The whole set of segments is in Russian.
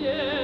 Yeah.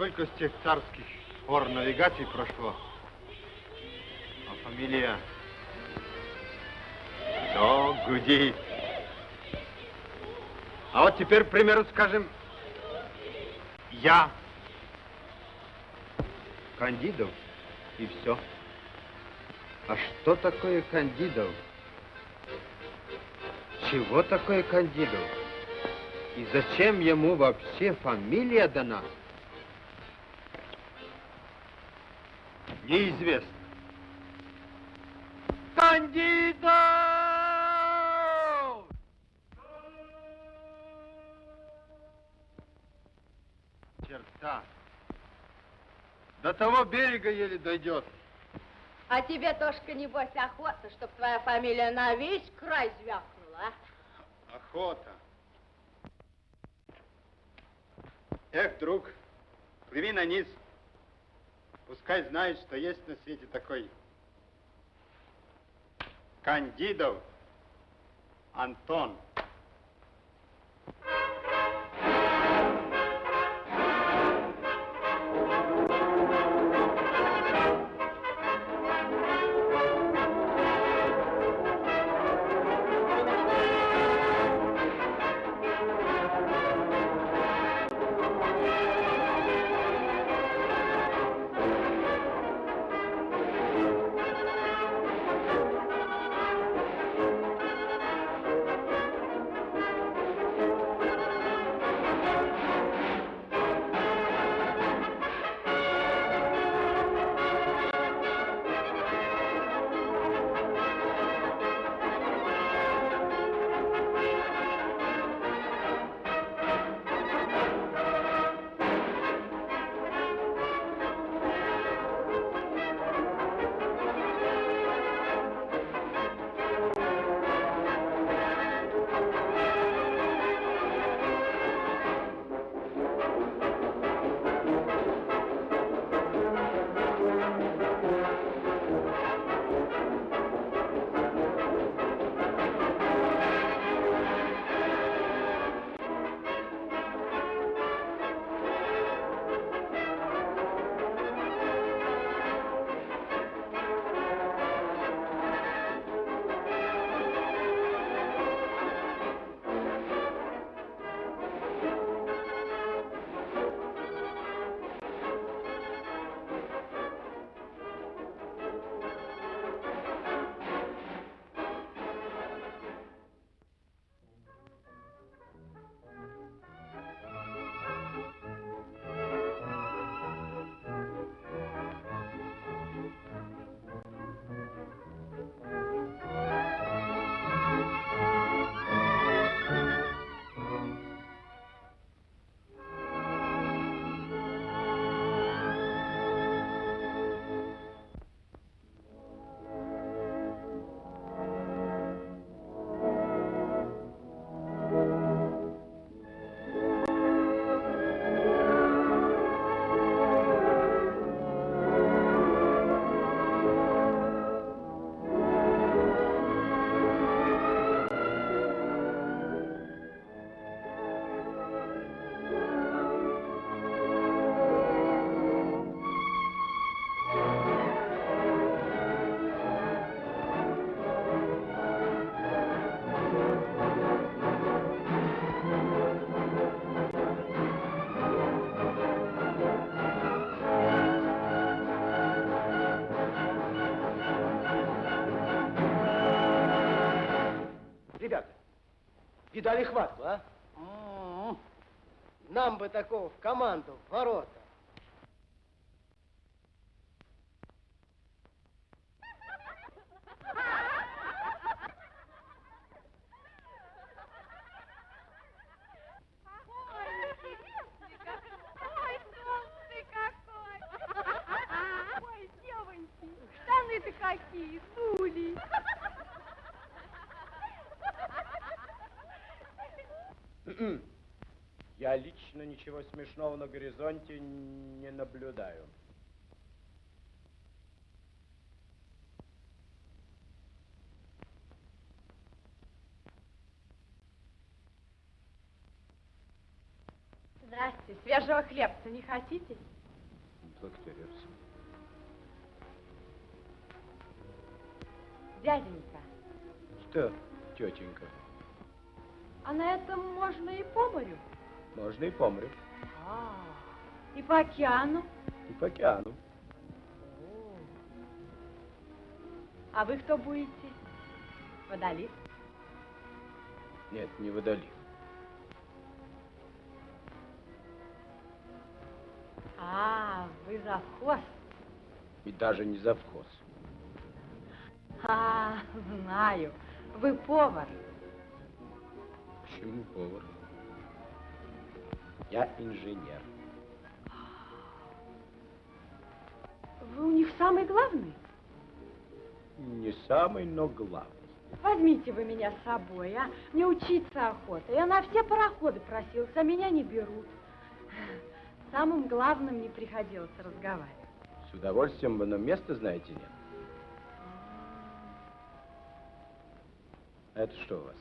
Сколько с тех царских пор навигаций прошло, а фамилия все гудит. А вот теперь, к примеру, скажем, я Кандидов, и все. А что такое Кандидов? Чего такое Кандидов? И зачем ему вообще фамилия дана? неизвестно. Кандидат! Черта. До того берега еле дойдет. А тебе, Тошка, небось, охота, чтобы твоя фамилия на весь край звякнула, а? Охота. Друг, плыви на низ. Пускай знает, что есть на свете такой Кандидов Антон. Кидали хватку, а? М-м. Нам бы такого в команду, в ворота. Ой, толстый какой! Ой, девоньки, штаны-то какие, дули! Я лично ничего смешного на горизонте не наблюдаю. Здрасте, свежего хлебца не хотите? Благодарю. Дяденька, Что, тетенька, а на этом можно и по морю? Можно и по морю, А, и по океану? и по океану. А вы кто будете? Водолив? Нет, не водолив. А, вы завхоз? И даже не завхоз. А, знаю. Вы повар. Почему повар? Я инженер. Вы у них самый главный? Не самый, но главный. Возьмите вы меня с собой, а? Мне учиться охота. Я на все пароходы просился, а меня не берут. Самым главным не приходилось разговаривать. С удовольствием бы, но места, знаете, нет. Это что у вас?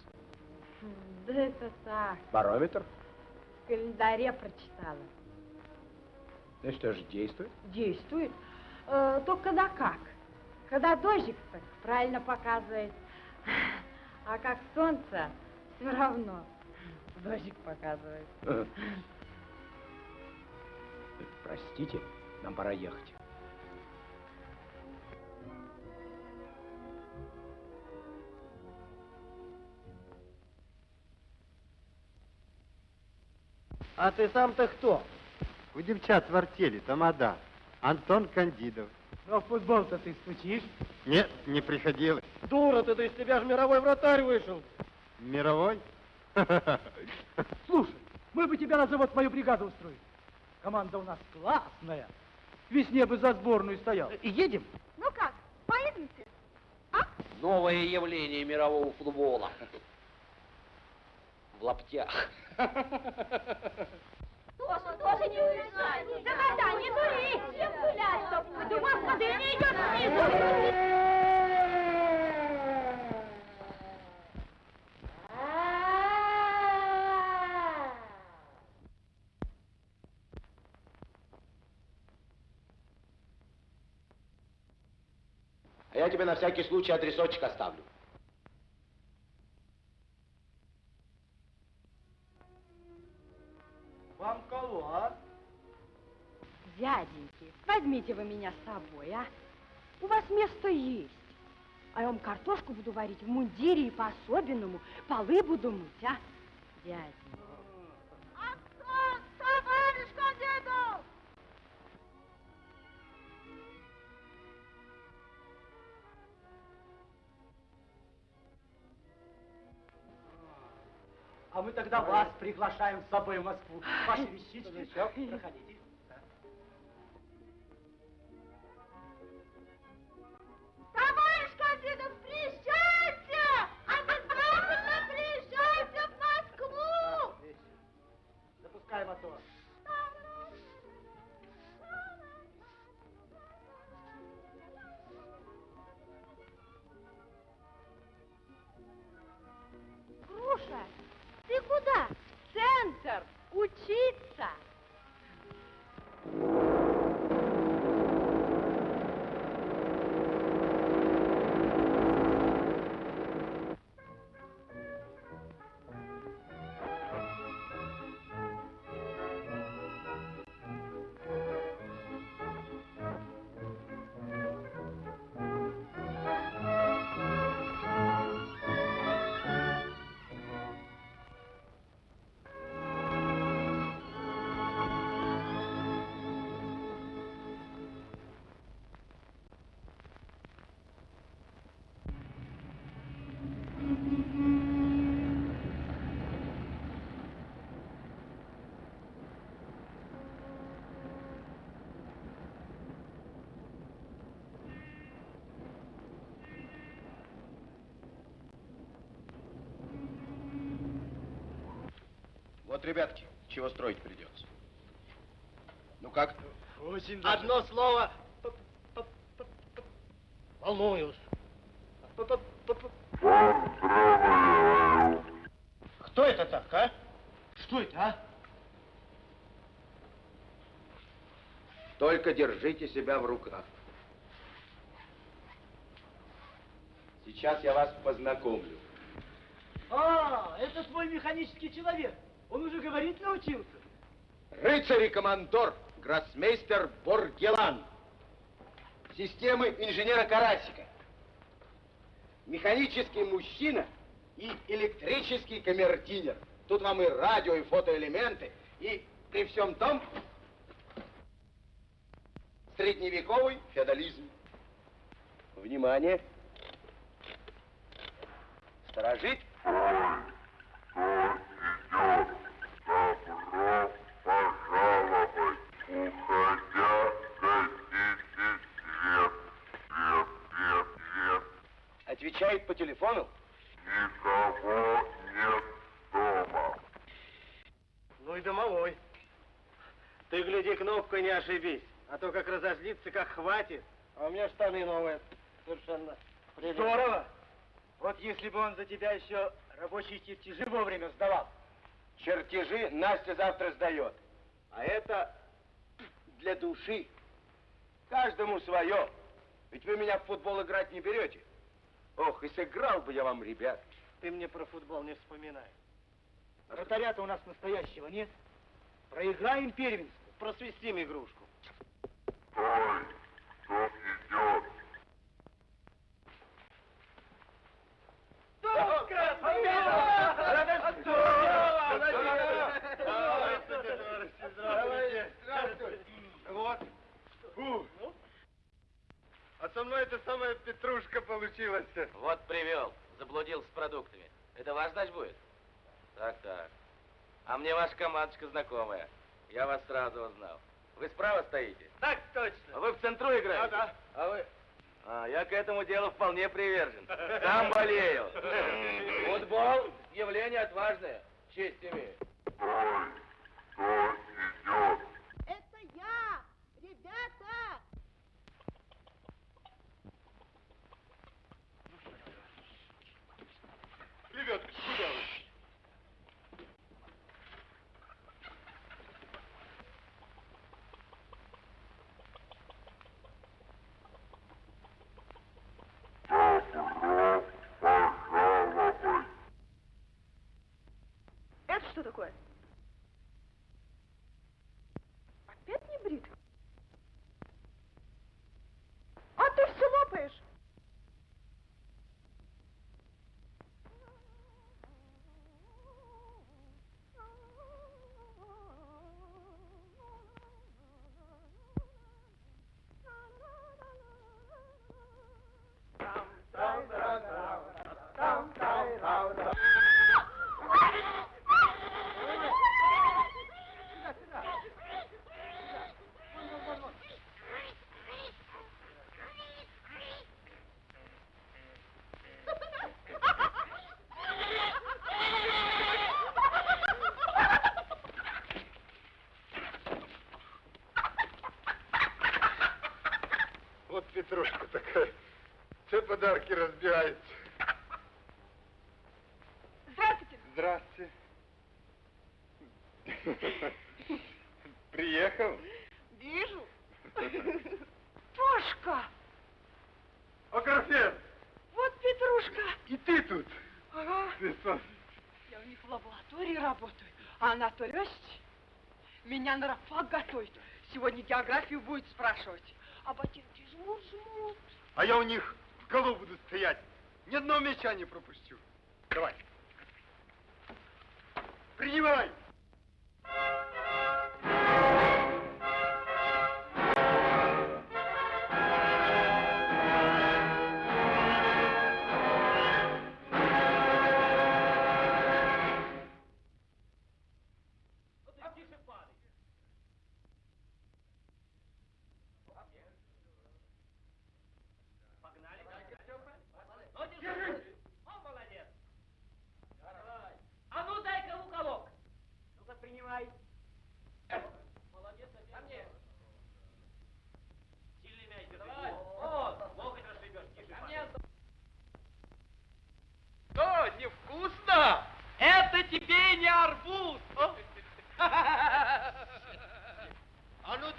Да это так, Барометр? Календаре прочитала. Ну что же, действует? Действует. Э, только когда как? Когда дождик, так правильно показывает. А как солнце, все равно дождик показывает. Простите, нам пора ехать. А ты сам-то кто? У девчат в артели тамада. Антон Кандидов. Ну, а в футбол-то ты стучишь? Нет, не приходилось. Дура ты, да из тебя же мировой вратарь вышел. Мировой? Слушай, мы бы тебя на завод мою бригаду устроили. Команда у нас классная. К весне бы за сборную стоял. Едем? Ну как, поедемте? Новое явление мирового футбола. В лаптях. Тоже, тоже не уезжай. Да когда, не дури. Всем гулять, чтоб пойду. Господи, не идет снизу. А я тебе на всякий случай адресочек оставлю. Дяденьки, возьмите вы меня с собой, а? У вас место есть. А я вам картошку буду варить в мундире и по-особенному. Полы буду мыть, а? Дяденька. Антон, товарищ Кандидов! А мы тогда вас приглашаем с собой в Москву. Ваши вещички. Проходите. Центр, учиться. Ребятки, чего строить придется. Ну как? Очень Одно слово. Волнуюсь. Кто это так, а? Что это, а? Только держите себя в руках. Сейчас я вас познакомлю. А, это твой механический человек. Он уже говорить научился. Рыцарь и командор, гроссмейстер Боргелан. Системы инженера Карасика. Механический мужчина и электрический камердинер. Тут вам и радио, и фотоэлементы, и при всем том средневековый феодализм. Внимание! Сторожить! Отвечает по телефону. Ну и домовой. Ты гляди, кнопкой не ошибись. А то как разозлится, как хватит. А у меня штаны новые. Совершенно. прелестно. Здорово. Вот если бы он за тебя еще рабочие чертежи вовремя сдавал. Чертежи Настя завтра сдает. А это для души. Каждому свое. Ведь вы меня в футбол играть не берете. Ох, и сыграл бы я вам, ребят. Ты мне про футбол не вспоминай. Вратаря-то у нас настоящего нет. Проиграем первенство. Просвистим игрушку. Вот. Фу. А со мной это самая петрушка получилась. Вот привел, заблудился с продуктами. Это ваш дач будет? Так, так. А мне ваша командочка знакомая. Я вас сразу узнал. Вы справа стоите? Так точно. А вы в центру играете? Да, да. А вы? А, я к этому делу вполне привержен. Сам болею. Футбол – явление отважное. Честь имею. Это я! Ребята! Ребятки, куда вы? Это что такое? Опять не брит? А ты все лопаешь! Вот петрушка такая. Все подарки разбирается.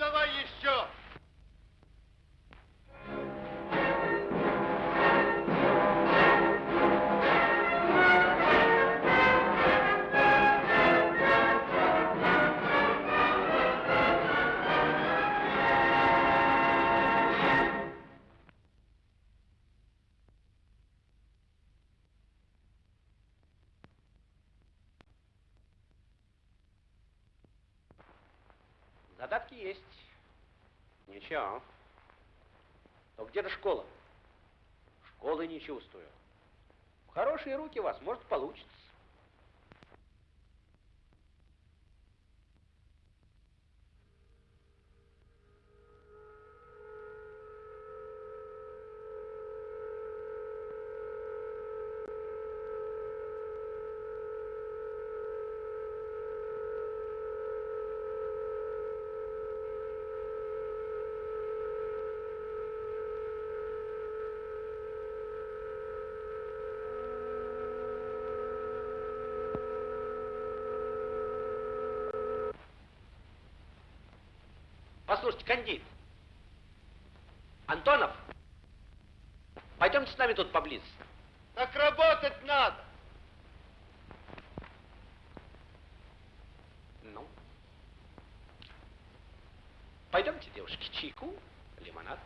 давай еще. Есть. Ничего. Но где же школа? Школы не чувствую. В хорошие руки вас, может, получится. Кандид. Антонов, пойдемте с нами тут поблизости. Так работать надо. Ну. Пойдемте, девушки, чайку, лимонад.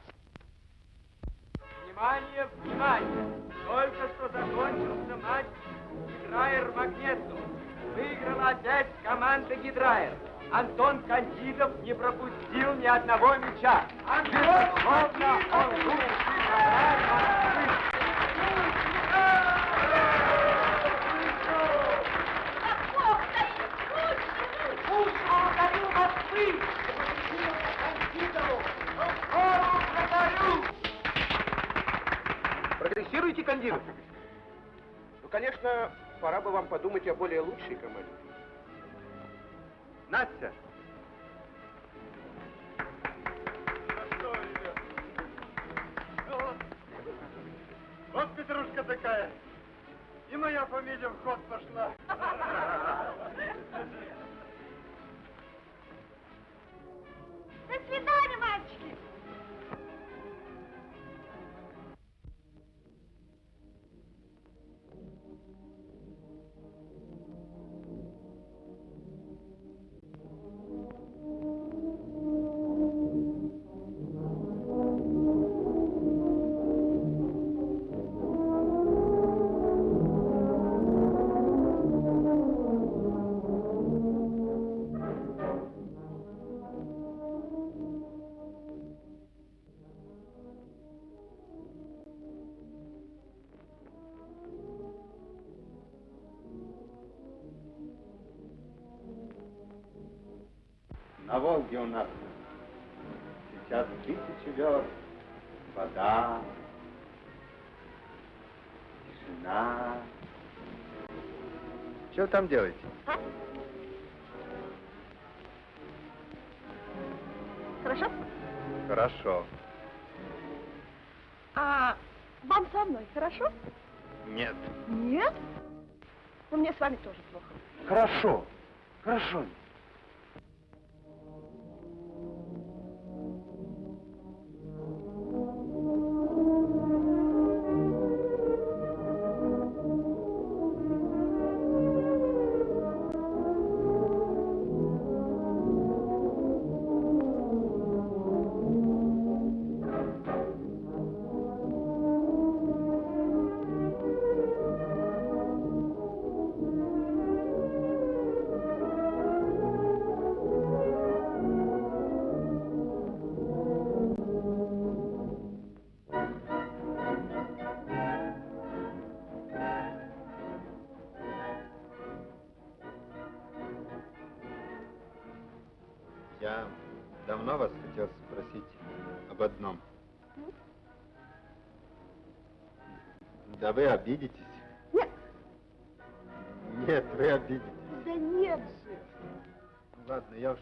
Внимание, внимание! Только что закончился матч Гидрайер Магнету. Выиграла опять команда Гидрайер. Антон Кандидов не пропустил ни одного мяча. Безусловно, он лучший вратарь Москвы. Прогрессируете, кандидат? Ну, конечно, пора бы вам подумать о более лучшей команде. Настя! Вот петрушка такая. И моя фамилия в ход пошла. До свидания, Волге у нас сейчас тысячи верст. Вода, тишина. Что вы там делаете? Хорошо? Хорошо. А вам со мной хорошо? Нет. Нет? Ну, мне с вами тоже плохо. Хорошо. Хорошо. Вы обидитесь? Нет. Нет, вы обидитесь. Да нет же. Ладно, я уж...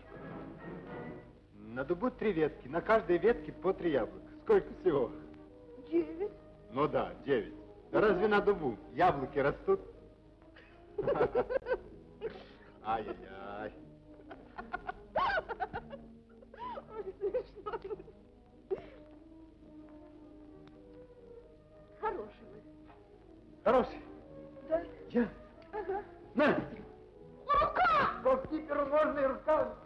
На дубу три ветки, на каждой ветке по три яблока. Сколько всего? Девять. Ну да, девять. Да разве на дубу яблоки растут? Ай-яй-яй. Ой, смешно. Хороший. Да? Я? Ага. На! Рука! Голкиперу можно и рукав.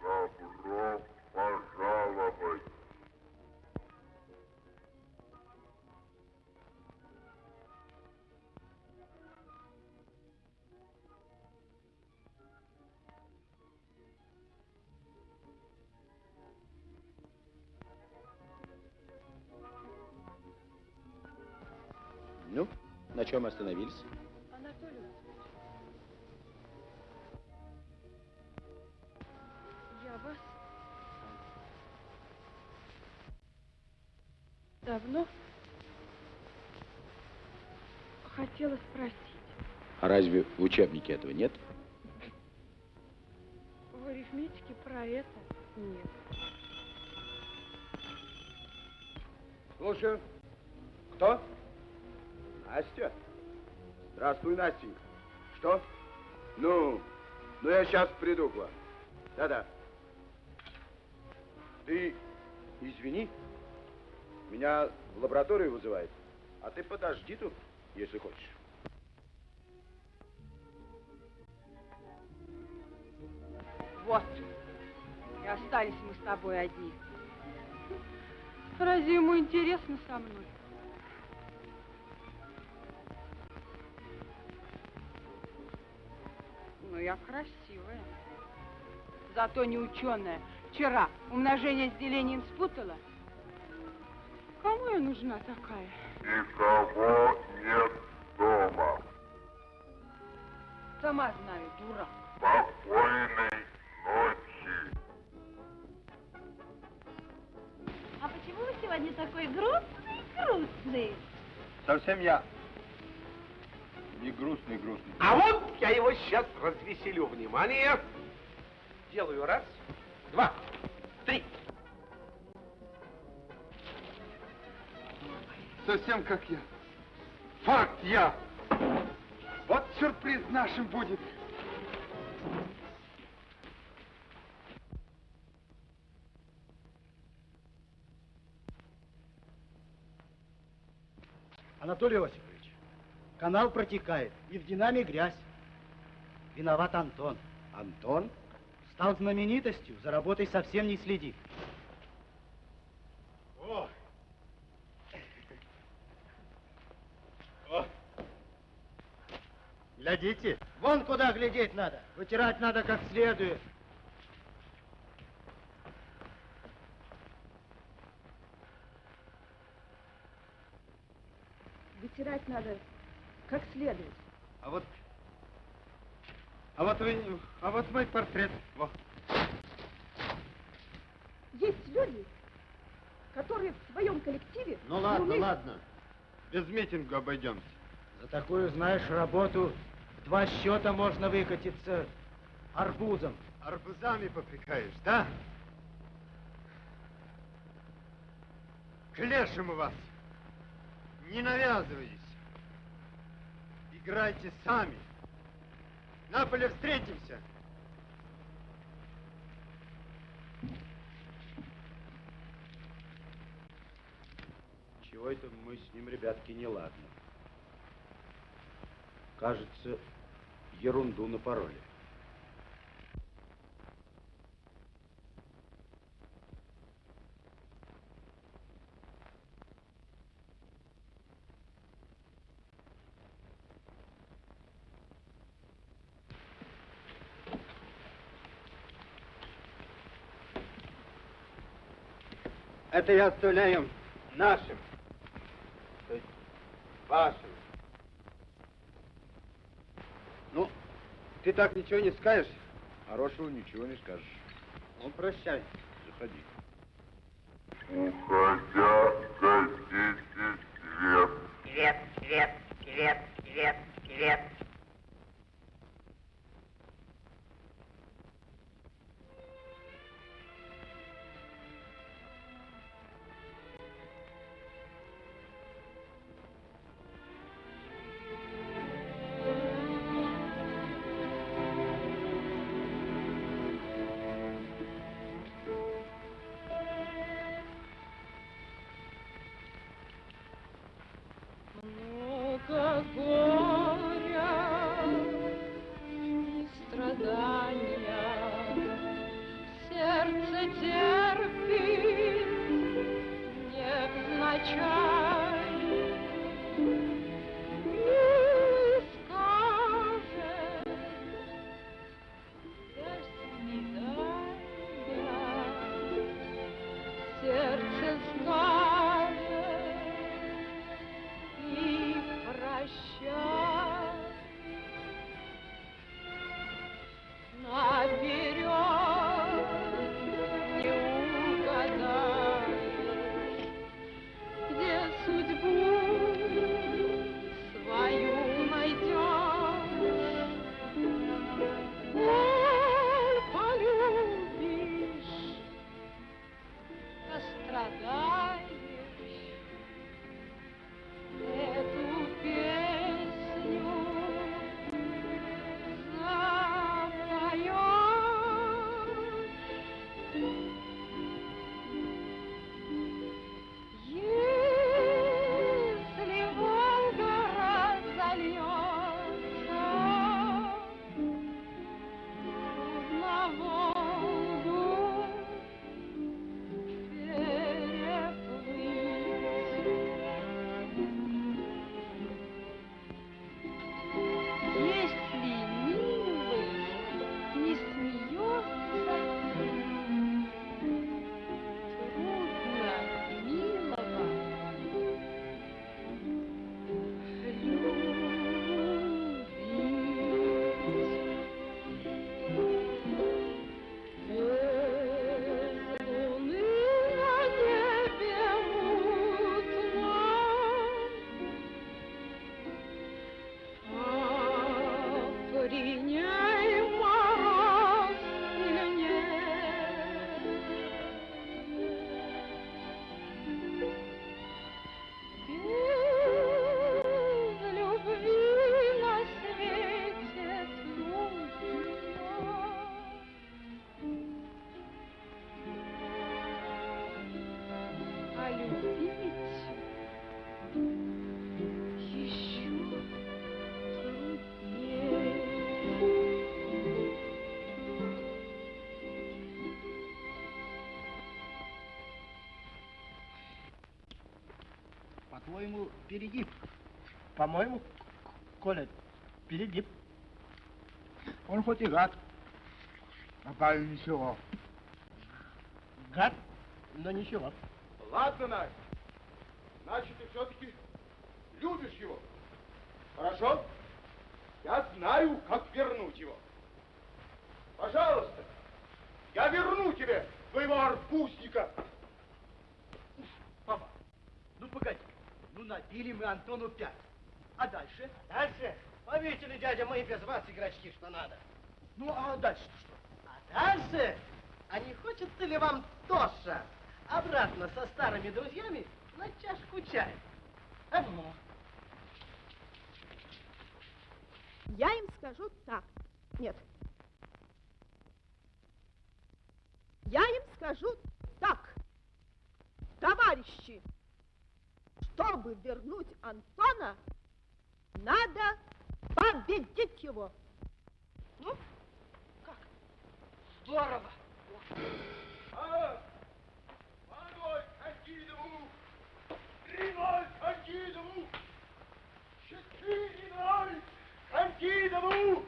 Добро пожаловать. Чем остановились? Анатолий я вас давно хотела спросить. А разве в учебнике этого нет? В арифметике про это нет. Слушаю. Кто? Настя? Здравствуй, Настенька. Что? Ну, ну я сейчас приду к вам. Да-да. Ты извини, меня в лабораторию вызывает, а ты подожди тут, если хочешь. Вот. И остались мы с тобой одни. Разве ему интересно со мной? Я красивая. Зато не ученая. Вчера умножение с делением спутала. Кому я нужна такая? Никого нет дома. Сама знаю, дура. Спокойной ночи. А почему вы сегодня такой грустный, грустный? Совсем я не грустный, грустный. А вот я его сейчас развеселю. Внимание! Делаю раз, два, три. Совсем как я. Факт я. Вот сюрприз нашим будет. Анатолий Осипович, канал протекает, и в динаме грязь. Виноват Антон. Антон? Стал знаменитостью, за работой совсем не следит. О! О! Глядите. Вон куда глядеть надо. Вытирать надо как следует. Вытирать надо как следует. А вот... А вот вы... А вот мой портрет. Во. Есть люди, которые в своем коллективе... Ну ладно, умеют- ладно. Без митинга обойдемся. За такую, знаешь, работу в два счета можно выкатиться арбузом. Арбузами попрекаешь, да? К лешему вас. Не навязывайтесь. Играйте сами. На поле встретимся. Чего это мы с ним, ребятки, не ладно? Кажется, ерунду напороли. Это я оставляю нашим. То есть вашим. Ну, ты так ничего не скажешь? Хорошего ничего не скажешь. Ну, прощай. Заходи. Уходя, гасите свет. Свет, свет, свет, свет, свет. По-моему, перегиб. По-моему, Коля, перегиб. Он хоть и гад, а парень ничего. Гад, но ничего. Ладно, Настя. Значит, ты все-таки любишь его. Хорошо? Я знаю, как вернуть его. Пожалуйста, я верну тебе твоего арбузника. Папа, ну погоди. Ну набили мы Антону пять. А дальше? Дальше? Поверьте дядя, мы и без вас игрочки, что надо. Ну, а дальше что? А дальше? А не хочется ли вам Тоша обратно со старыми друзьями на чашку чая? А? Я им скажу так. Нет. Я им скажу так. Товарищи, чтобы вернуть Антона, надо победить его. Ну, как? Здорово. Молодой Кандидову, три ноль Кандидову, четыре ноль Кандидову,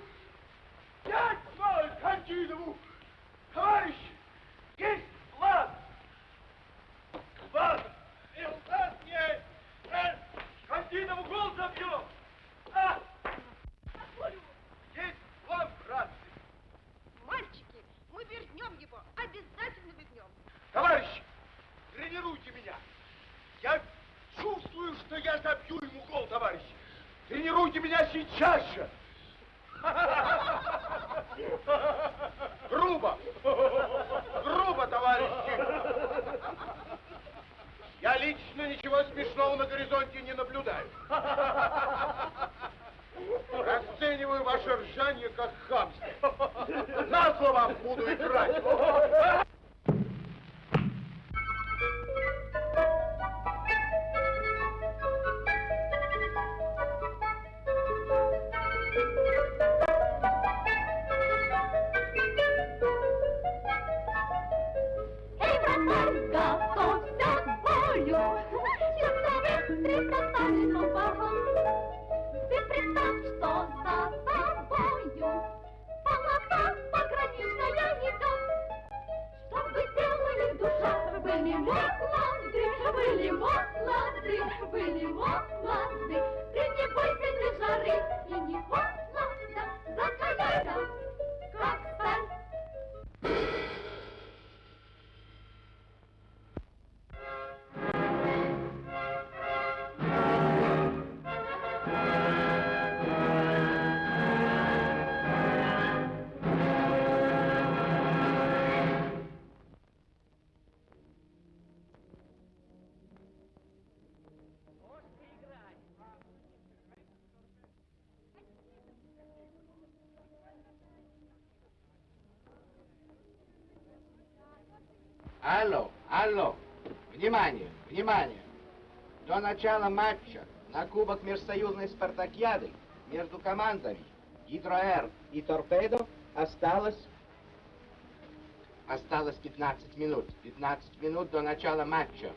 пять ноль Кандидову. Товарищи, есть план. План. И у нас есть. Э, Кандидову гол забьем. А! Есть план, братцы. Мальчики, мы вернем его, обязательно вернем. Товарищи, тренируйте меня. Я чувствую, что я забью ему гол, товарищи. Тренируйте меня сейчас же. Грубо. Грубо, товарищи. Я лично ничего смешного на горизонте не наблюдаю. Расцениваю ваше ржание как хамство. На слово буду играть. Внимание, внимание. До начала матча на Кубок Межсоюзной Спартакиады между командами Гидроэр и Торпедо осталось осталось 15 минут. 15 минут до начала матча.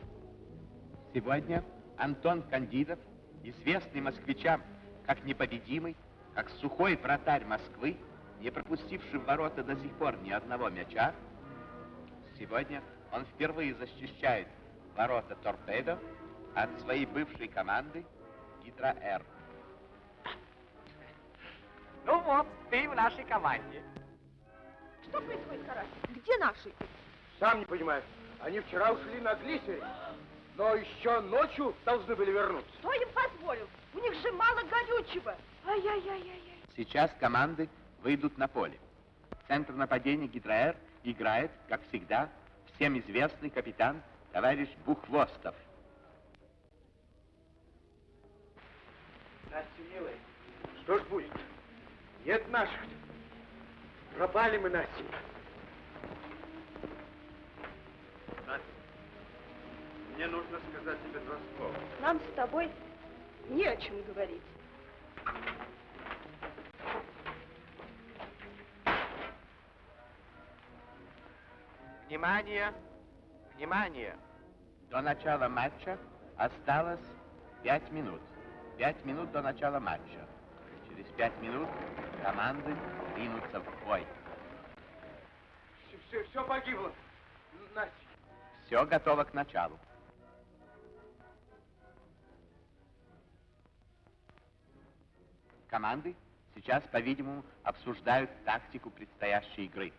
Сегодня Антон Кандидов, известный москвичам как непобедимый, как сухой вратарь Москвы, не пропустивший в ворота до сих пор ни одного мяча, Сегодня он впервые защищает ворота Торпедо от своей бывшей команды Гидроэр. Ну вот, ты в нашей команде. Что происходит, Карась? Где наши? Сам не понимаю. Они вчера ушли на глиссере, но еще ночью должны были вернуться. Кто им позволил? У них же мало горючего. Ай-яй-яй-яй. Сейчас команды выйдут на поле. Центр нападения Гидроэр играет, как всегда, всем известный капитан товарищ Бухвостов. Настя, милая, что ж будет? Нет наших. Пропали мы, Настенька. Настя, мне нужно сказать тебе два слова. Нам с тобой не о чем говорить. Внимание! Внимание! До начала матча осталось Пять минут. Пять минут до начала матча. Через пять минут команды ринутся в бой. Все, все погибло. Настя. Все готово к началу. Команды сейчас, по-видимому, обсуждают тактику предстоящей игры.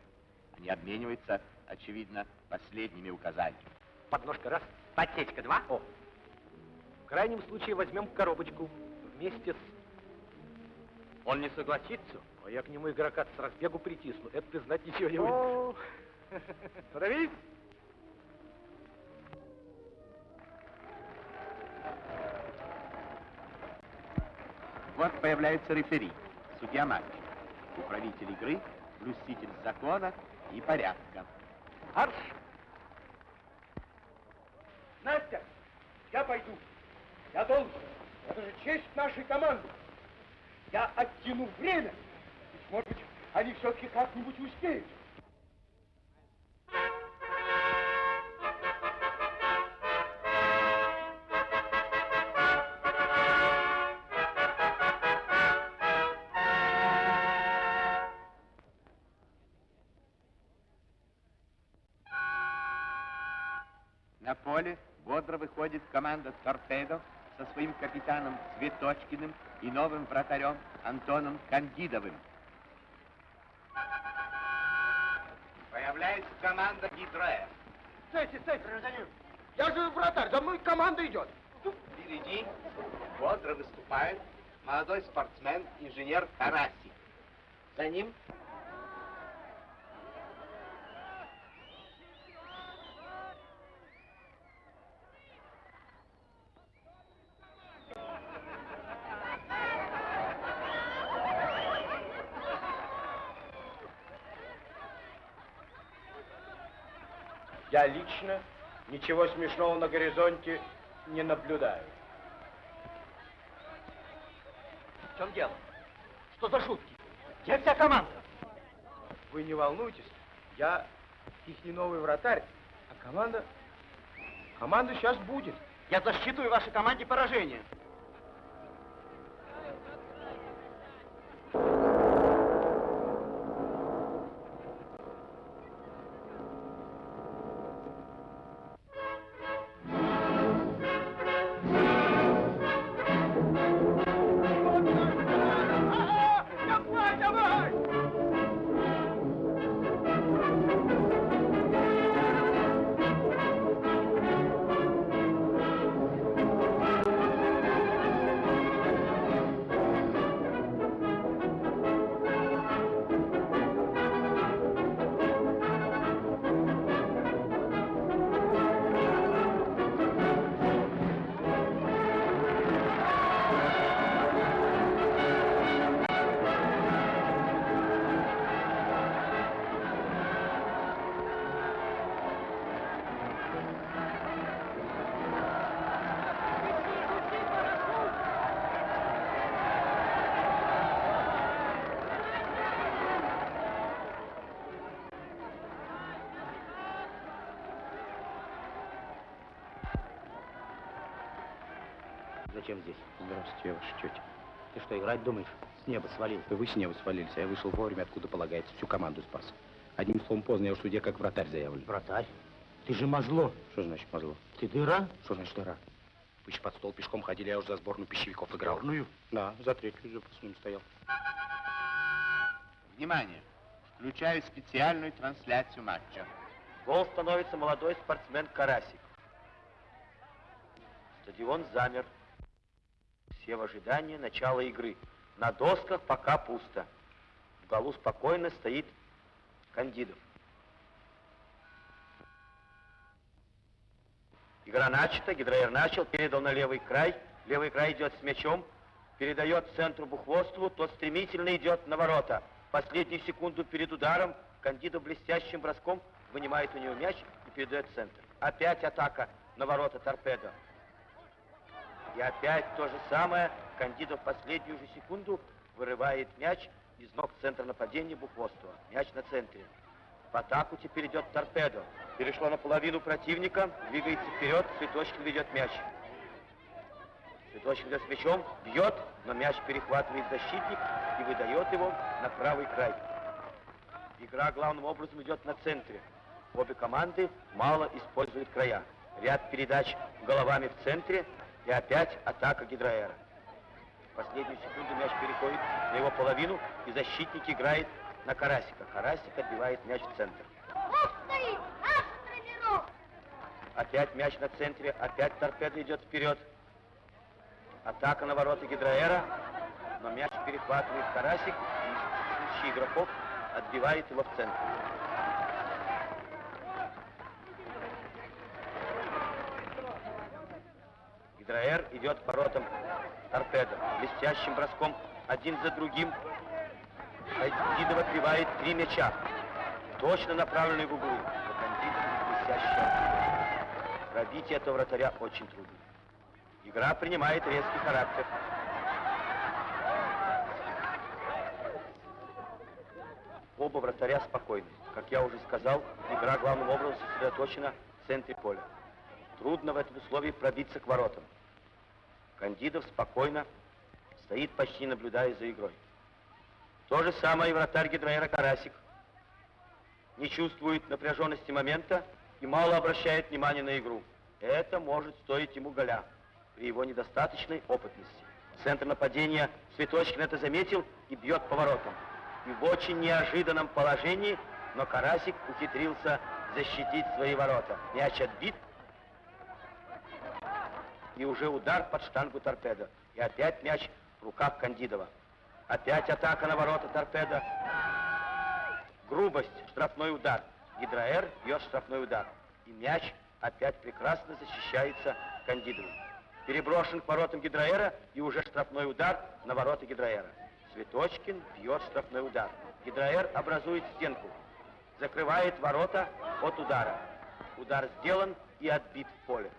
Они обмениваются, очевидно, последними указаниями. Подножка раз, подсечка два. О. В крайнем случае возьмем коробочку вместе с... Он не согласится, а я к нему игрока с разбегу притисну. Это ты знать ничего не будешь. Становись! Вот появляется рефери, судья матча, управитель игры, блюститель закона и порядка. Арш! Настя, я пойду. Я должен. Это же честь нашей команды. Я оттяну время. Ведь, может быть, они все-таки как-нибудь успеют. Команда «Торпедо» со своим капитаном Цветочкиным и новым вратарем Антоном Кандидовым. Появляется команда «Гидроэ». Стойте, стойте, гражданин. Я же вратарь, за мной команда идет. Впереди бодро выступает молодой спортсмен, инженер Тарасик. За ним Я лично ничего смешного на горизонте не наблюдаю. В чем дело? Что за шутки? Где вся команда? Вы не волнуйтесь, я их не новый вратарь, а команда... Команда сейчас будет. Я засчитываю вашей команде поражение. Зачем здесь? Здравствуйте, ваша тетя. Ты что, играть думаешь? С неба свалился. Вы с неба свалились, а я вышел вовремя, откуда полагается. Всю команду спас. Одним словом, поздно, я в суде как вратарь заявлен. Вратарь? Ты же мозло. Что значит мозло? Ты дыра? Что значит дыра? Вы еще под стол пешком ходили, я уже за сборную пищевиков играл. Сборную? Да, за третью запасным стоял. Внимание! Включаю специальную трансляцию матча. Гол становится молодой спортсмен Карасик. Стадион замер. Все в ожидании начала игры. На досках пока пусто. В голу спокойно стоит Кандидов. Игра начата, Гидроер начал, передал на левый край. Левый край идет с мячом, передает центру Бухвостову, тот стремительно идет на ворота. Последнюю секунду перед ударом Кандидов блестящим броском вынимает у него мяч и передает центр. Опять атака на ворота торпедо. И опять то же самое. Кандидов в последнюю же секунду вырывает мяч из ног центра нападения Бухвостова. Мяч на центре. В атаку теперь идет торпедо. Перешло на половину противника, двигается вперед, Цветочкин ведет мяч. Цветочкин идет с мячом, бьет, но мяч перехватывает защитник и выдает его на правый край. Игра главным образом идет на центре. Обе команды мало используют края. Ряд передач головами в центре и опять атака гидроэра. В последнюю секунду мяч переходит на его половину, и защитник играет на Карасика. Карасик отбивает мяч в центр. Стоит наш тренерок. Опять мяч на центре, опять торпеда идет вперед. Атака на ворота гидроэра, но мяч перехватывает Карасик, и случай игроков отбивает его в центр. Гидроэр идет к воротам торпеда. Блестящим броском один за другим Кандидов отбивает три мяча. Точно направленные в углы. Но Кандидов блестяще. Пробить этого вратаря очень трудно. Игра принимает резкий характер. Оба вратаря спокойны. Как я уже сказал, игра главным образом сосредоточена в центре поля. Трудно в этом условии пробиться к воротам. Кандидов спокойно стоит, почти наблюдая за игрой. То же самое и вратарь гидроэра Карасик. Не чувствует напряженности момента и мало обращает внимания на игру. Это может стоить ему голя при его недостаточной опытности. Центр нападения Цветочкин это заметил и бьет по воротам. И в очень неожиданном положении, но Карасик ухитрился защитить свои ворота. Мяч отбит, и уже удар под штангу торпеда. И опять мяч в руках Кандидова. Опять атака на ворота торпеда. Грубость, штрафной удар. Гидроэр бьет штрафной удар. И мяч опять прекрасно защищается Кандидовым. Переброшен к воротам Гидроэра и уже штрафной удар на ворота Гидроэра. Цветочкин бьет штрафной удар. Гидроэр образует стенку. Закрывает ворота от удара. Удар сделан и отбит в поле.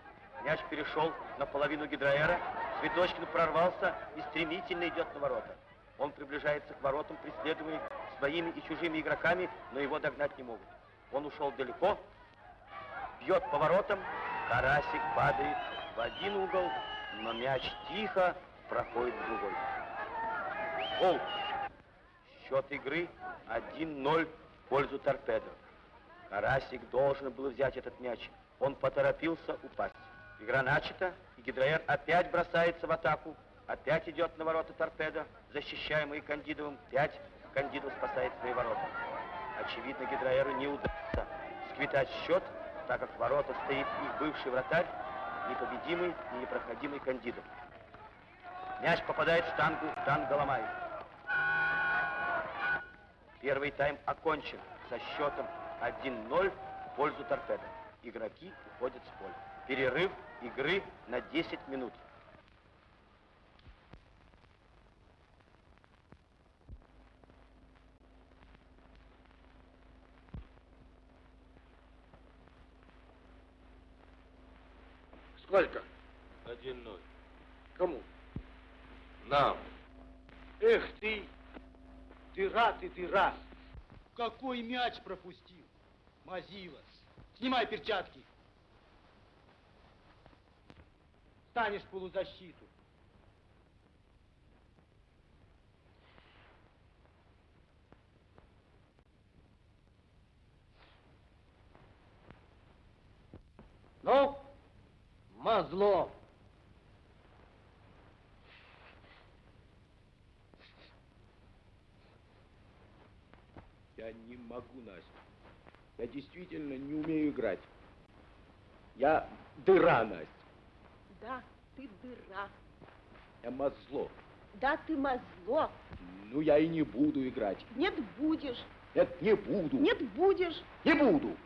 Мяч перешел на половину гидроэра. Цветочкин прорвался и стремительно идет на ворота. Он приближается к воротам, преследуемый своими и чужими игроками, но его догнать не могут. Он ушел далеко, бьет по воротам, Карасик падает в один угол, но мяч тихо проходит в другой. Гол. Счет игры 1-0 в пользу торпедо. Карасик должен был взять этот мяч. Он поторопился упасть. Игра начата, и Гидроэр опять бросается в атаку. Опять идет на ворота торпеда, защищаемый Кандидовым. Пять. Кандидов спасает свои ворота. Очевидно, Гидроэру не удастся сквитать счет, так как ворота стоит их бывший вратарь, непобедимый и непроходимый Кандидов. Мяч попадает в штангу, штанга ломает. Первый тайм окончен со счетом 1-0 в пользу торпеда. Игроки уходят с поля. Перерыв игры на 10 минут. Сколько? Один ноль. Кому? Нам. Эх ты, дыра ты, дыра. Какой мяч пропустил? Мазилос. Снимай перчатки. Станешь полузащиту. Ну, мазло. Я не могу, Настя. Я действительно не умею играть. Я дыра, Настя. Да, ты дыра. Я мозло. Да, ты мозло. Ну, я и не буду играть. Нет, будешь. Нет, не буду. Нет, будешь. Не буду.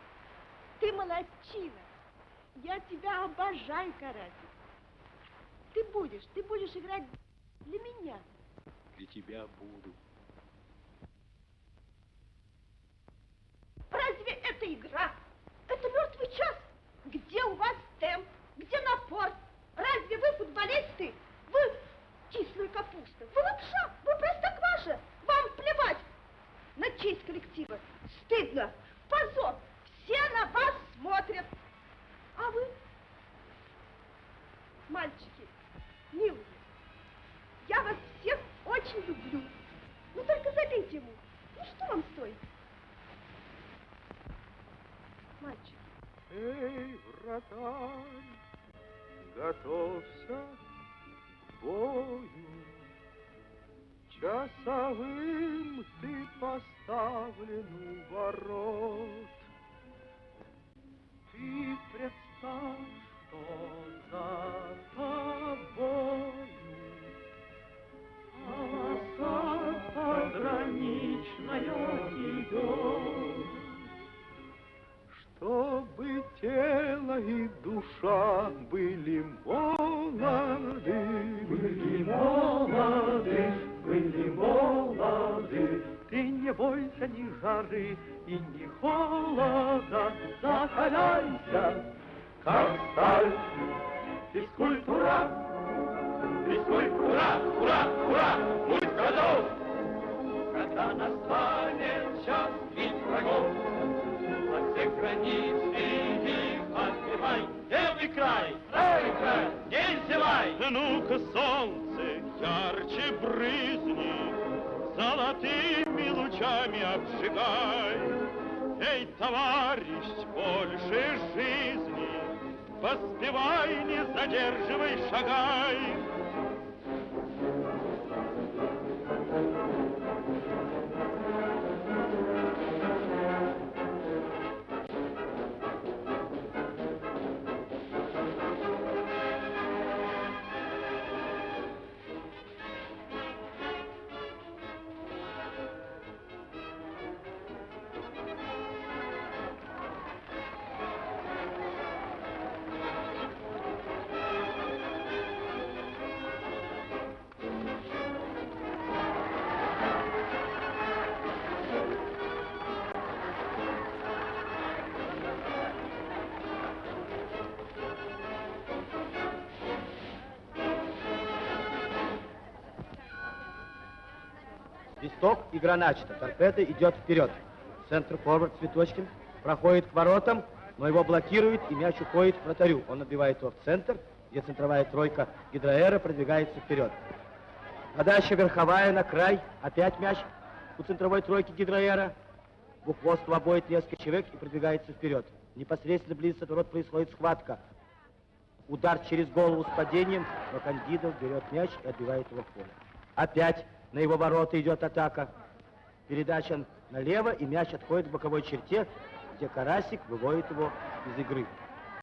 Ты молодчина. Я тебя обожаю, Карасик. Ты будешь, ты будешь играть для меня. Для тебя буду. Разве это игра? Это мертвый час. Где у вас темп? Где напор? Разве вы футболисты? Вы кислая капуста, вы лапша, вы просто кваша? Вам плевать на честь коллектива. Стыдно, позор, все на вас смотрят. А вы, мальчики, милые, я вас всех очень люблю. Ну только забейте ему. Ну что вам стоит? мальчики? Эй, вратарь! Готовься к бою. Часовым ты поставлен у ворот. Ты представь, что за тобою полоса пограничная идет. Чтобы тело и душа были молоды, были молоды, были молоды. Ты не бойся ни жары и ни холода, закаляйся, как сталь. Физкультура, физкультура, ура, ура, будь готов, когда настанет Правый край, не зевай. Ну-ка, солнце, ярче брызни, золотыми лучами обжигай. Эй, товарищ, больше жизни, поспевай, не задерживай, шагай. Игра начата. Торпеда идет вперед. Центр форвард Цветочкин проходит к воротам, но его блокирует, и мяч уходит к вратарю. Он отбивает его в центр, где центровая тройка Гидроэра продвигается вперед. Подача верховая на край. Опять мяч у центровой тройки Гидроэра. Бухвостов обоит несколько человек и продвигается вперед. Непосредственно близ от ворот происходит схватка. Удар через голову с падением, но Кандидов берет мяч и отбивает его в поле. Опять на его ворота идет атака. Передача налево, и мяч отходит к боковой черте, где Карасик выводит его из игры.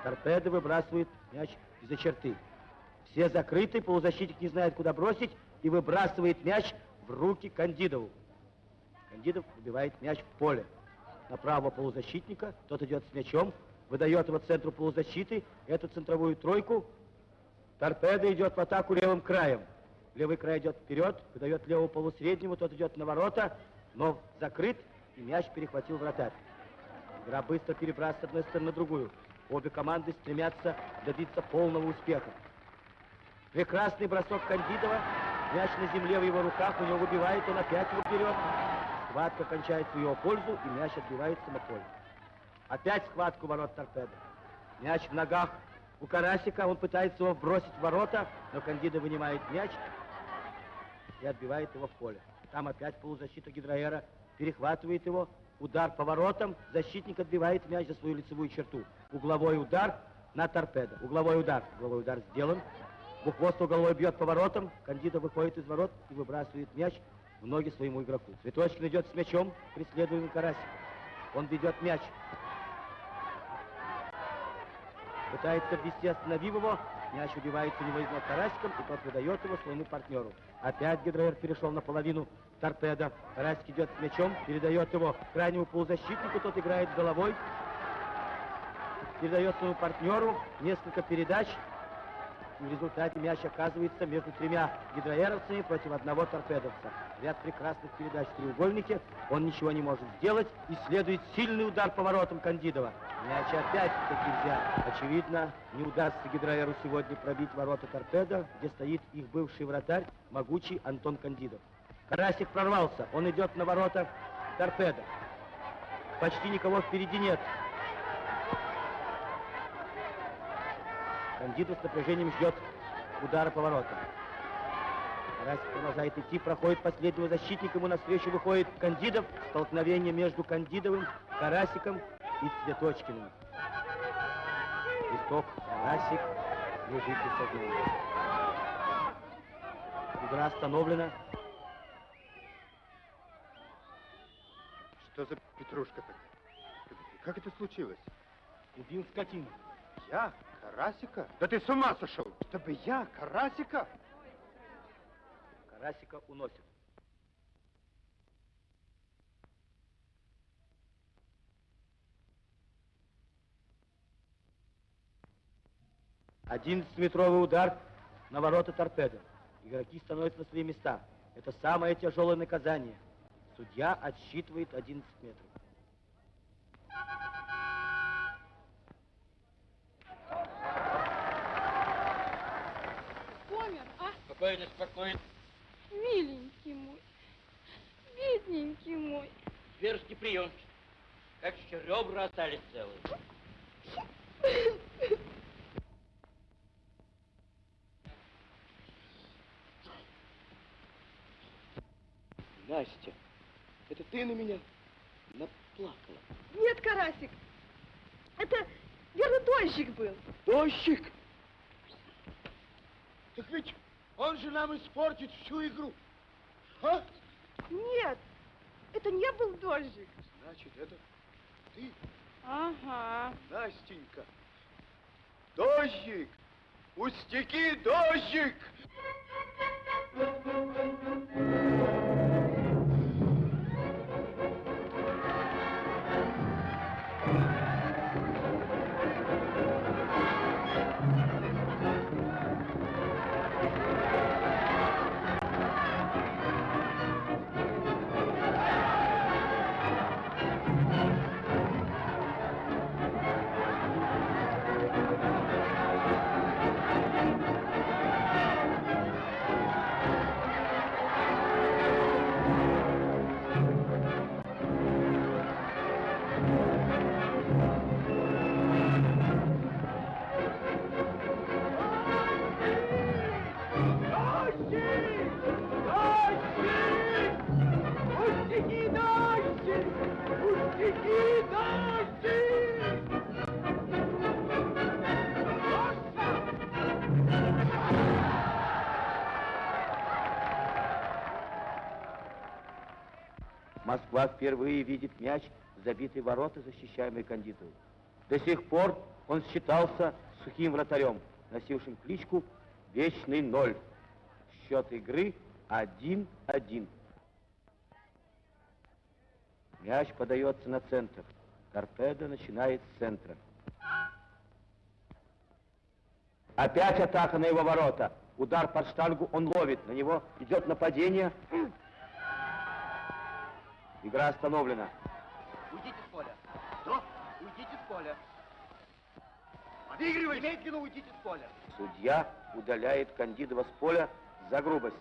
Торпеда выбрасывает мяч из-за черты. Все закрыты, полузащитник не знает, куда бросить, и выбрасывает мяч в руки Кандидову. Кандидов выбивает мяч в поле. На правого полузащитника, тот идет с мячом, выдает его центру полузащиты, эту центровую тройку. Торпеда идет в атаку левым краем. Левый край идет вперед, выдает левому полусреднему, тот идет на ворота, но закрыт, и мяч перехватил вратарь. Игра быстро перебрасывается с одной стороны на другую. Обе команды стремятся добиться полного успеха. Прекрасный бросок Кандидова. Мяч на земле в его руках, у него выбивает, он опять его вперед. Схватка кончается в его пользу, и мяч отбивается на поле. Опять схватку ворот торпеда. Мяч в ногах у Карасика, он пытается его бросить в ворота, но Кандида вынимает мяч и отбивает его в поле. Там опять полузащита Гидроэра перехватывает его, удар по воротам, защитник отбивает мяч за свою лицевую черту. Угловой удар на торпедо. Угловой удар. Угловой удар сделан. Бухвост угловой бьет по воротам, Кандида выходит из ворот и выбрасывает мяч в ноги своему игроку. Цветочкин идет с мячом, преследуемый Карасик. Он ведет мяч. Пытается ввести, остановив его. Мяч убивается у него из ног Карасиком, и тот выдает его своему партнеру. Опять Гидроер перешел на половину торпеда. Карасик идет с мячом, передает его крайнему полузащитнику, тот играет головой. Передает своему партнеру несколько передач. В результате мяч оказывается между тремя гидроэровцами против одного торпедовца. Ряд прекрасных передач в треугольнике. Он ничего не может сделать. И следует сильный удар по воротам Кандидова. Мяч опять-таки взят. Очевидно, не удастся гидроэру сегодня пробить ворота торпеда, где стоит их бывший вратарь, могучий Антон Кандидов. Карасик прорвался. Он идет на ворота торпеда. Почти никого впереди нет. Кандидов с напряжением ждет удара по воротам. Карасик продолжает идти, проходит последнего защитника, ему навстречу выходит Кандидов. Столкновение между Кандидовым, Карасиком и Цветочкиным. Свисток, Карасик, Лежит без сознания. Игра остановлена. Что за петрушка такая? Как это случилось? Убил скотину. Я? Карасика? Да ты с ума сошел! Чтобы я? Карасика? Карасика уносят. Одиннадцатиметровый удар на ворота торпеды. Игроки становятся на свои места. Это самое тяжелое наказание. Судья отсчитывает 11 метров. Помер, а? Спокойно, спокойно. Миленький мой, бедненький мой. Зверский приемчик. Как еще ребра остались целые. Настя, это ты на меня наплакала? Нет, Карасик, это верно дождик был. Дождик? Так ведь он же нам испортит всю игру. А? Нет, это не был дождик. Значит, это ты, Ага. Настенька. Дождик! Пустяки, дождик! Пустяки, Москва впервые видит мяч, забитый ворота, защищаемый Кандидовым. До сих пор он считался сухим вратарем, носившим кличку «Вечный ноль». Счет игры 1-1. Мяч подается на центр. Торпедо начинает с центра. Опять атака на его ворота. Удар под штангу он ловит. На него идет нападение. Игра остановлена. Уйдите с поля. Что? Уйдите с поля. Подыгрывай! Немедленно уйдите с поля. Судья удаляет Кандидова с поля за грубость.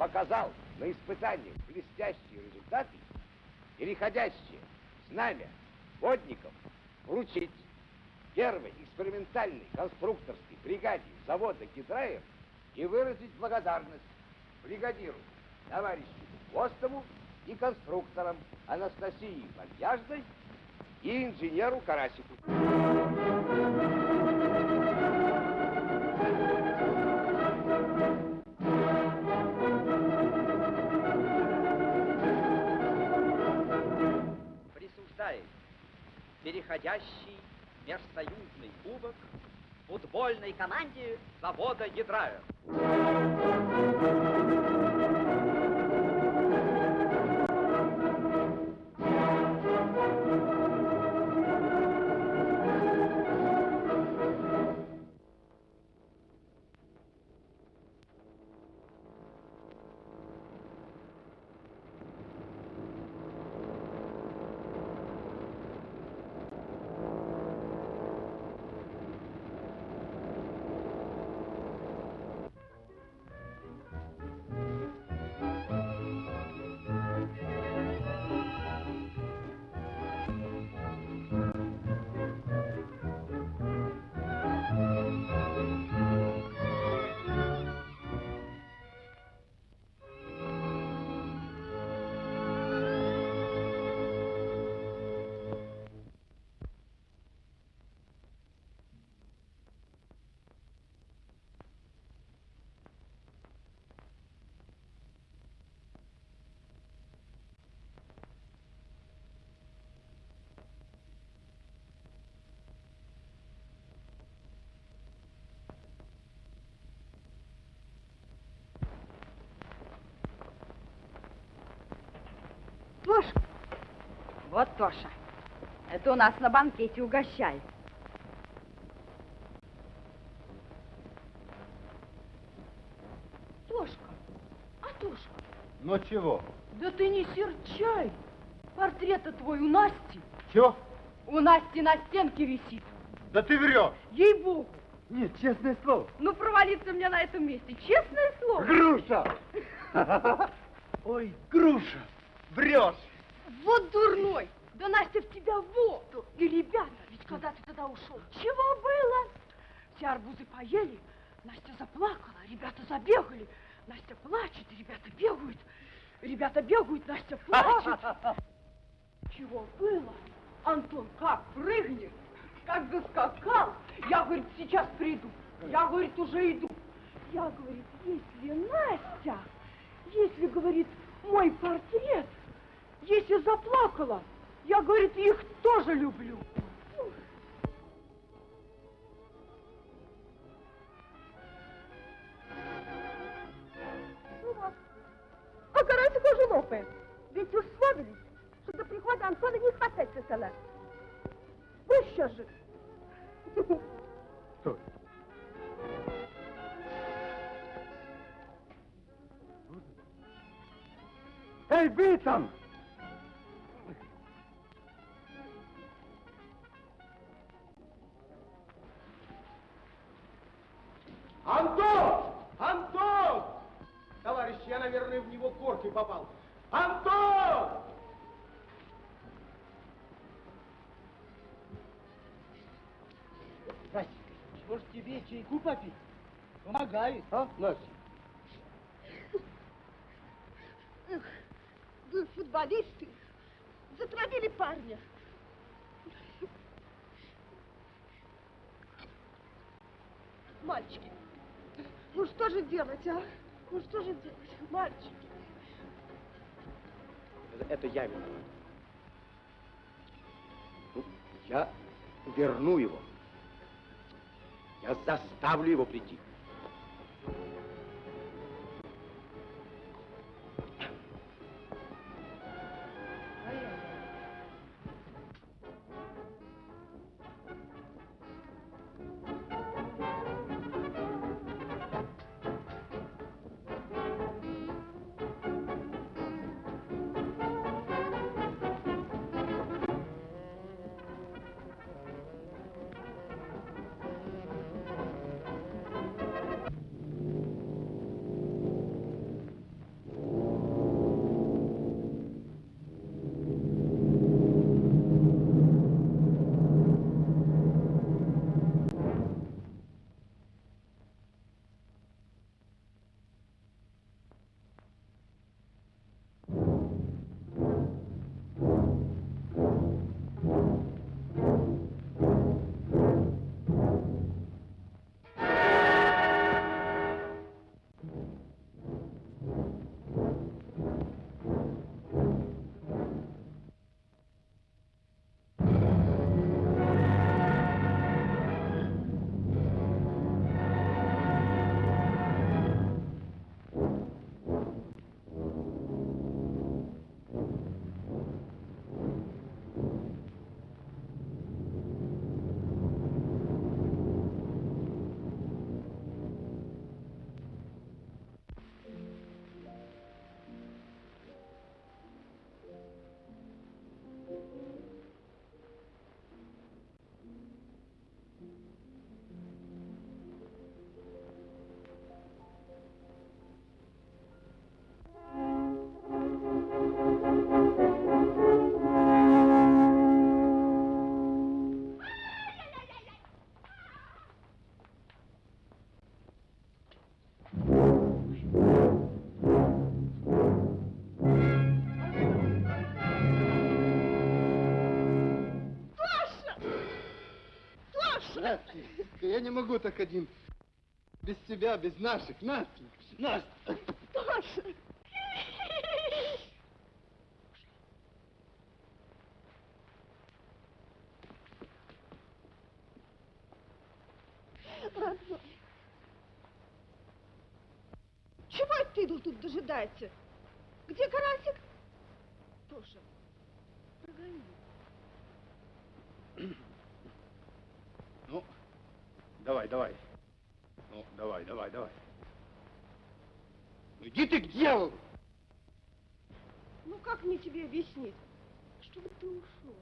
Показал на испытаниях блестящие результаты, переходящие знамя водников вручить первой экспериментальной конструкторской бригаде завода Гидраев и выразить благодарность бригадиру товарищу Костову и конструкторам Анастасии Вальяжной и инженеру Карасику. Предстоящий межсоюзный кубок футбольной команде завода Ядрая. Тоша. Это у нас на банкете угощает. Тошка, а Тошка, Ну чего? да ты не серчай. Портрета твой у Насти. Чего? У Насти на стенке висит. Да ты врешь. Ей-богу. Нет, честное слово. Ну, провалиться мне на этом месте. Честное слово. Груша! Ой, груша, врешь. Вот дурной. Да Настя в тебя вот. И, ребята, ведь когда ты тогда ушел, чего было? Все арбузы поели, Настя заплакала, ребята забегали. Настя плачет, ребята бегают. Ребята бегают, Настя плачет. Чего было? Антон как прыгнет, как заскакал. Я, говорит, сейчас приду. Я, говорит, уже иду. Я, говорит, если Настя, если, говорит, мой портрет, если заплакала, я, говорит, их тоже люблю. Ну вот. А короче, тоже лопает. Ведь условились, что до прихода Антона не хватать стола. Ну что же? Стой. Эй, вы там! Антон! Антон! Товарищ, я, наверное, в него коркой попал. Антон! Настя, может тебе чайку попить? Помогает, а, Настя? Эх, вы футболисты затравили парня. Мальчики, ну что же делать, а? Ну что же делать, мальчики? Это я виноват. Ну, я верну его. Я заставлю его прийти. Настенька, я не могу так один. Без тебя, без наших. Настенька, Настя. Родной. Чего это ты тут дожидается? Где карасик? Тоша, прогони. Ну, давай. Ну, давай, давай, давай. Ну иди ты к дьяволу! Ну как мне тебе объяснить? Чтобы ты ушел.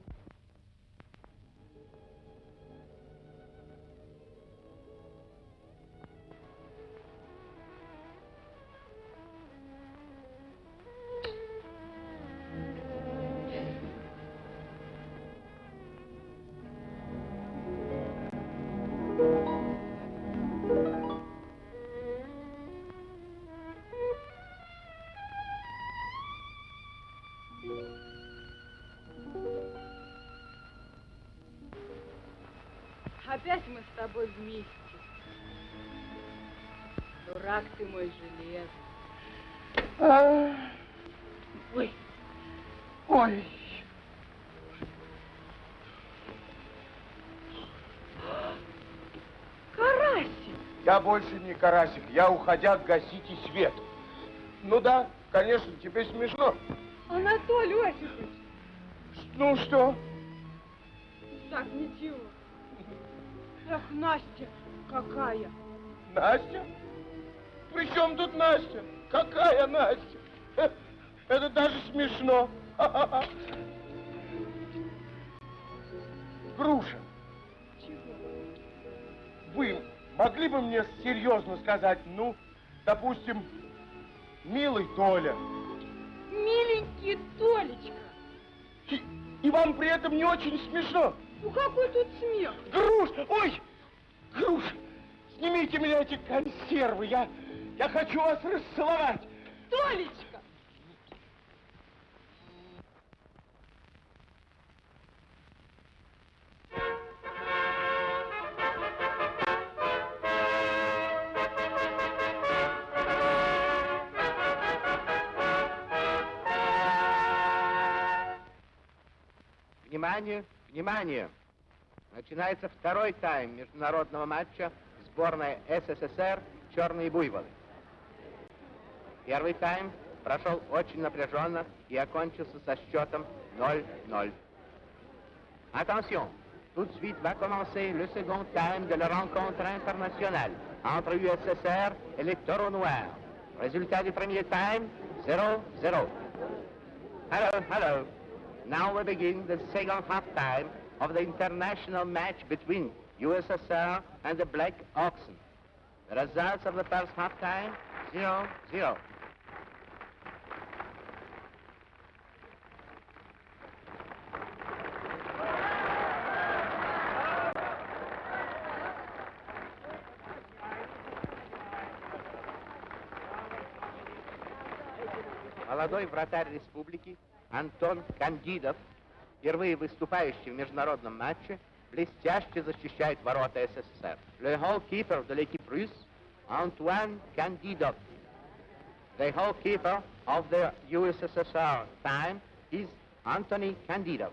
Тобой вместе. Дурак ты мой железный. Ой, Ой. карасик! Я больше не карасик, я уходя гасите свет. Ну да, конечно, тебе смешно. Анатолий Осипович! Ну что? Так, ничего. Эх, Настя, какая! Настя? При чем тут Настя? Какая Настя? Э, Это даже смешно. Груша, Чего? вы могли бы мне серьезно сказать, ну, допустим, милый Толя, Миленький Толечка! и, и вам при этом не очень смешно? Ну какой тут смех? Груш, ой, Груш, снимите меня эти консервы, я, я хочу вас расцеловать. Толечка! Внимание, внимание! Начинается второй тайм международного матча сборная СССР «Черные буйволы». Первый тайм прошел очень напряженно и окончился со счетом 0-0. Attention, tout de suite va commencer le second time de la rencontre internationale entre USSR et les Taureaux Noirs. Résultat du premier time, 0-0. Hello, hello. Now we begin the second half time of the international match between USSR and the Black Oxen. The results of the first half time, 0-0. Молодой вратарь республики Антон Кандидов, впервые выступающий в международном матче, блестяще защищает ворота СССР. Le goalkeeper de l'équipe russe, Antoine Kandidov. The goalkeeper of the USSR time is Anthony Kandidov.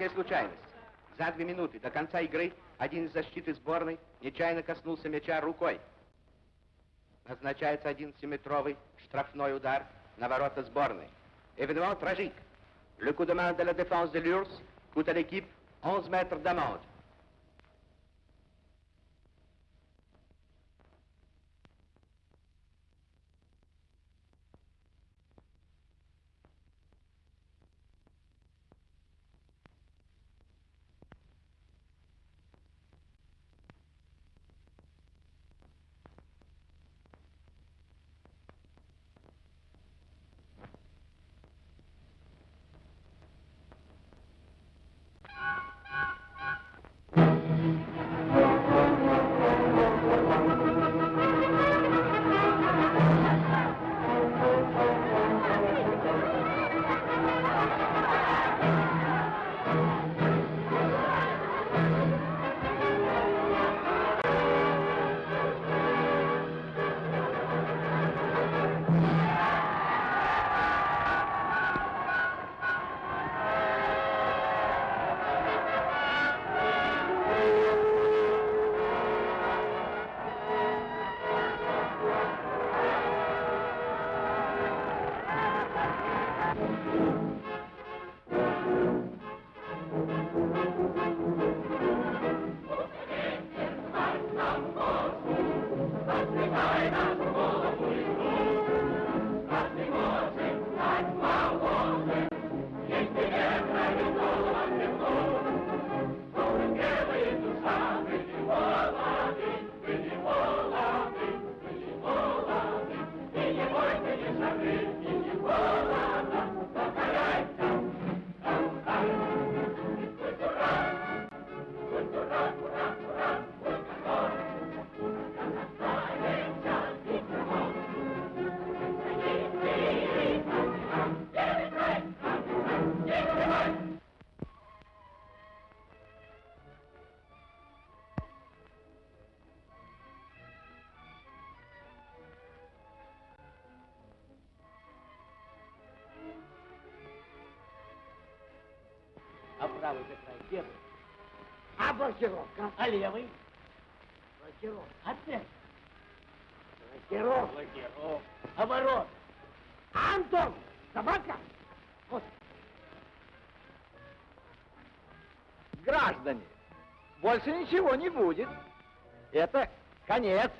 Трагическая случайность. За две минуты до конца игры один из защиты сборной нечаянно коснулся мяча рукой. Назначается 11-метровый штрафной удар на ворота сборной. Événement tragique. Le coup de main de la défense de l'URSS coûte à l'équipe 11 mètres d'amende. Первый. А блокировка? А левый? Блокировка. Центр? Блокировка. Блокировка. Ворот? А Антон? Собака? Вот. Граждане, больше ничего не будет. Это конец.